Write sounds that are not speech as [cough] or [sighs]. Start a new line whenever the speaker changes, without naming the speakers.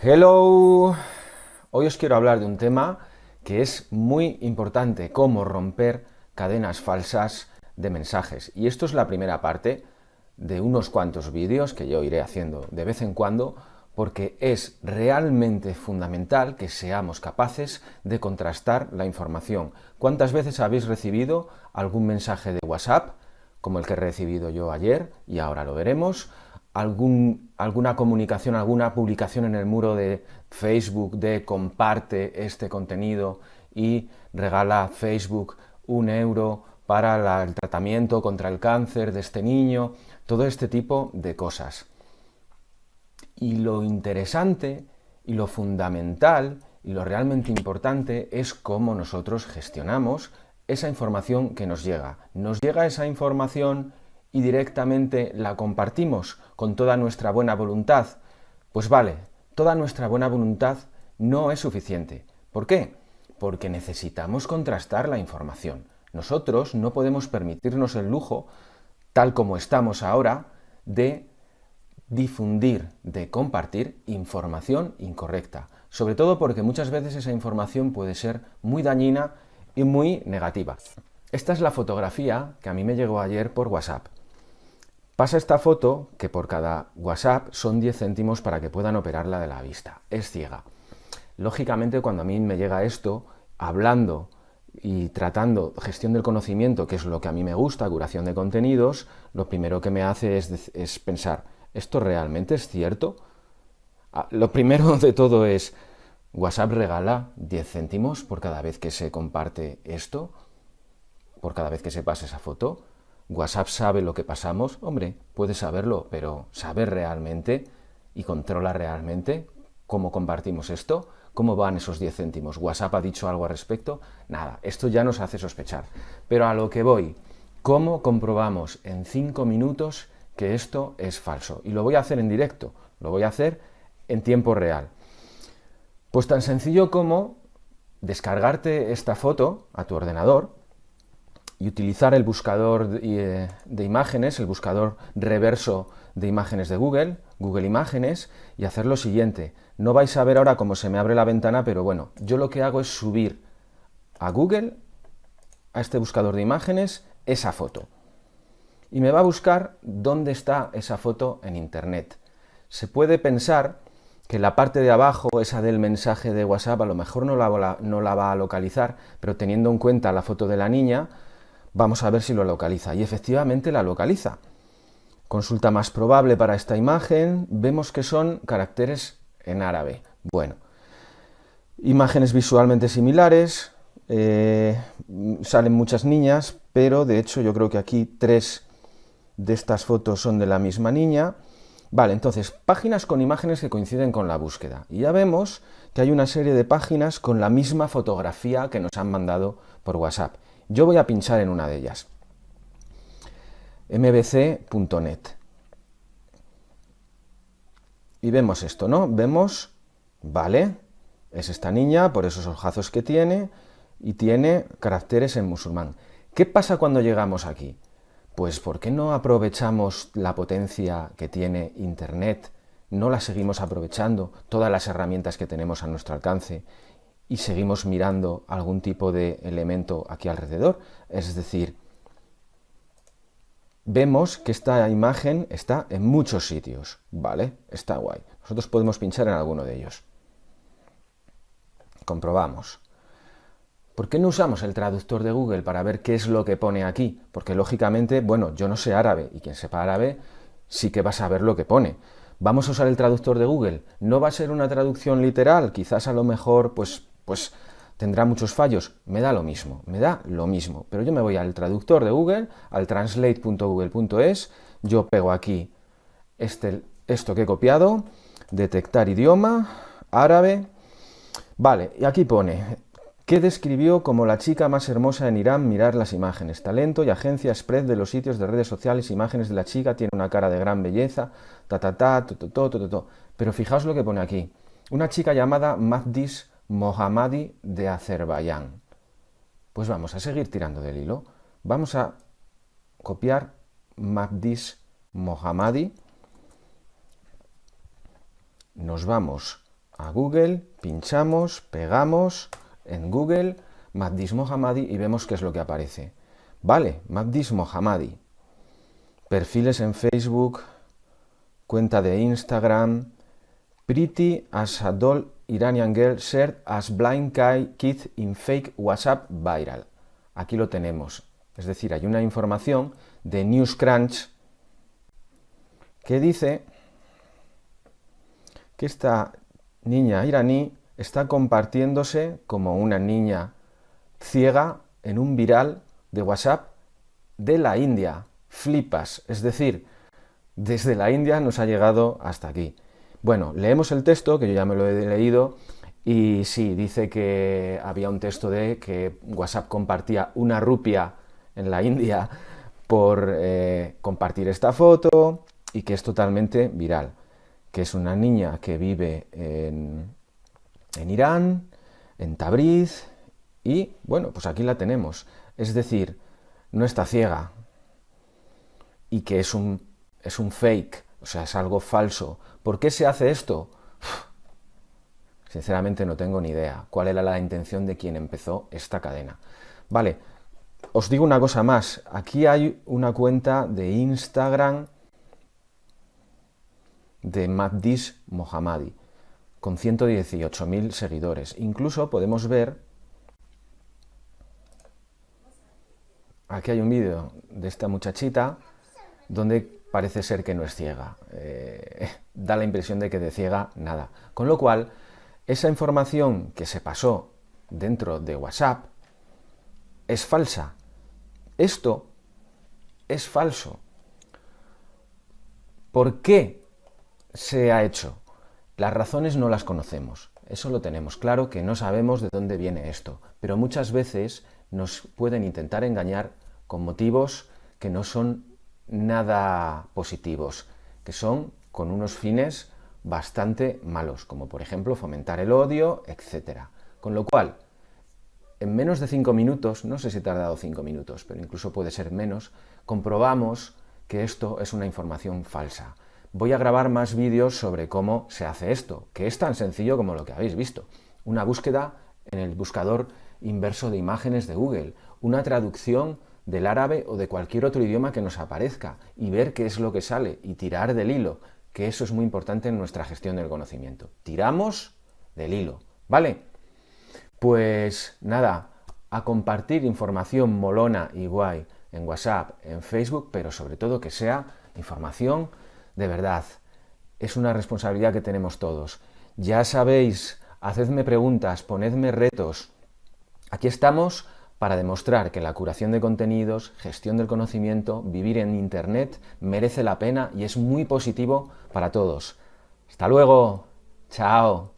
Hello, hoy os quiero hablar de un tema que es muy importante, cómo romper cadenas falsas de mensajes. Y esto es la primera parte de unos cuantos vídeos que yo iré haciendo de vez en cuando porque es realmente fundamental que seamos capaces de contrastar la información. ¿Cuántas veces habéis recibido algún mensaje de WhatsApp, como el que he recibido yo ayer, y ahora lo veremos, alguna comunicación, alguna publicación en el muro de Facebook de comparte este contenido y regala Facebook un euro para el tratamiento contra el cáncer de este niño, todo este tipo de cosas. Y lo interesante y lo fundamental y lo realmente importante es cómo nosotros gestionamos esa información que nos llega. Nos llega esa información y directamente la compartimos con toda nuestra buena voluntad. Pues vale, toda nuestra buena voluntad no es suficiente. ¿Por qué? Porque necesitamos contrastar la información. Nosotros no podemos permitirnos el lujo, tal como estamos ahora, de difundir, de compartir información incorrecta. Sobre todo porque muchas veces esa información puede ser muy dañina y muy negativa. Esta es la fotografía que a mí me llegó ayer por WhatsApp. Pasa esta foto que por cada WhatsApp son 10 céntimos para que puedan operarla de la vista. Es ciega. Lógicamente cuando a mí me llega esto, hablando y tratando gestión del conocimiento, que es lo que a mí me gusta, curación de contenidos, lo primero que me hace es, pensar, ¿esto realmente es cierto? Ah, lo primero [laughs] de todo es, ¿WhatsApp regala 10 céntimos por cada vez que se comparte esto? ¿Por cada vez que se pasa esa foto? ¿WhatsApp sabe lo que pasamos? Hombre, puede saberlo, pero ¿sabe realmente y controla realmente cómo compartimos esto? ¿Cómo van esos 10 céntimos? ¿WhatsApp ha dicho algo al respecto? Nada, esto ya nos hace sospechar. Pero a lo que voy, ¿cómo comprobamos en 5 minutos que esto es falso? Y lo voy a hacer en directo, lo voy a hacer en tiempo real. Pues tan sencillo como descargarte esta foto a tu ordenador y utilizar el buscador de, de imágenes, el buscador reverso de imágenes de Google, Google Imágenes, y hacer lo siguiente. No vais a ver ahora cómo se me abre la ventana, pero bueno, yo lo que hago es subir a Google, a este buscador de imágenes, esa foto. Y me va a buscar dónde está esa foto en Internet. Se puede pensar que la parte de abajo, esa del mensaje de WhatsApp, a lo mejor no la, no la va a localizar, pero teniendo en cuenta la foto de la niña, vamos a ver si lo localiza. Y efectivamente la localiza. Consulta más probable para esta imagen, vemos que son caracteres en árabe. Bueno, imágenes visualmente similares, eh, salen muchas niñas, pero de hecho yo creo que aquí tres de estas fotos son de la misma niña. Vale, entonces, páginas con imágenes que coinciden con la búsqueda. Y ya vemos que hay una serie de páginas con la misma fotografía que nos han mandado por WhatsApp. Yo voy a pinchar en una de ellas. mbc.net. Y vemos esto, ¿no? Vemos, vale, es esta niña por esos ojazos que tiene y tiene caracteres en musulmán. ¿Qué pasa cuando llegamos aquí? Pues ¿por qué no aprovechamos la potencia que tiene Internet? ¿No la seguimos aprovechando? Todas las herramientas que tenemos a nuestro alcance y seguimos mirando algún tipo de elemento aquí alrededor. Es decir, vemos que esta imagen está en muchos sitios, ¿vale? Está guay. Nosotros podemos pinchar en alguno de ellos. Comprobamos. ¿Por qué no usamos el traductor de Google para ver qué es lo que pone aquí? Porque lógicamente, bueno, yo no sé árabe, y quien sepa árabe sí que va a saber lo que pone. Vamos a usar el traductor de Google. No va a ser una traducción literal, quizás a lo mejor, pues pues tendrá muchos fallos. Me da lo mismo, me da lo mismo. Pero yo me voy al traductor de Google, al translate.google.es, yo pego aquí este, esto que he copiado, detectar idioma, árabe, vale, y aquí pone, ¿qué describió como la chica más hermosa en Irán mirar las imágenes? Talento y agencia spread de los sitios de redes sociales, imágenes de la chica, tiene una cara de gran belleza, ta ta ta, Pero fijaos lo que pone aquí, una chica llamada Mahdis Mohammadi de Azerbaiyán. Pues vamos a seguir tirando del hilo. Vamos a copiar Mahdis Mohammadi. Nos vamos a Google, pinchamos, pegamos en Google Magdis Mohammadi y vemos qué es lo que aparece. Vale, Magdis Mohammadi. Perfiles en Facebook, cuenta de Instagram, Pretty as a doll Iranian girl shared as blind kid in fake WhatsApp viral. Aquí lo tenemos. Es decir, hay una información de NewsCrunch que dice que esta niña iraní está compartiéndose como una niña ciega en un viral de WhatsApp de la India. Flipas, es decir, desde la India nos ha llegado hasta aquí. Bueno, leemos el texto, que yo ya me lo he leído, y sí, dice que había un texto de que WhatsApp compartía una rupia en la India por eh, compartir esta foto y que es totalmente viral, que es una niña que vive en, en Irán, en Tabriz, y bueno, pues aquí la tenemos. Es decir, no está ciega y que es un, es un fake, o sea, es algo falso. ¿Por qué se hace esto? [sighs] Sinceramente no tengo ni idea cuál era la intención de quien empezó esta cadena. Vale, os digo una cosa más. Aquí hay una cuenta de Instagram de Maddis Mohammadi con 118.000 seguidores. Incluso podemos ver, aquí hay un vídeo de esta muchachita donde parece ser que no es ciega. Eh, [laughs] da la impresión de que de ciega nada. Con lo cual, esa información que se pasó dentro de WhatsApp es falsa. Esto es falso. ¿Por qué se ha hecho? Las razones no las conocemos. Eso lo tenemos claro, que no sabemos de dónde viene esto. Pero muchas veces nos pueden intentar engañar con motivos que no son nada positivos, que son con unos fines bastante malos, como por ejemplo fomentar el odio, etc. Con lo cual, en menos de cinco minutos, no sé si he tardado cinco minutos, pero incluso puede ser menos, comprobamos que esto es una información falsa. Voy a grabar más vídeos sobre cómo se hace esto, que es tan sencillo como lo que habéis visto. Una búsqueda en el buscador inverso de imágenes de Google, una traducción del árabe o de cualquier otro idioma que nos aparezca y ver qué es lo que sale y tirar del hilo, que eso es muy importante en nuestra gestión del conocimiento. Tiramos del hilo, ¿vale? Pues nada, a compartir información molona y guay en WhatsApp, en Facebook, pero sobre todo que sea información de verdad. Es una responsabilidad que tenemos todos. Ya sabéis, hacedme preguntas, ponedme retos. Aquí estamos para demostrar que la curación de contenidos, gestión del conocimiento, vivir en Internet merece la pena y es muy positivo para todos. ¡Hasta luego! ¡Chao!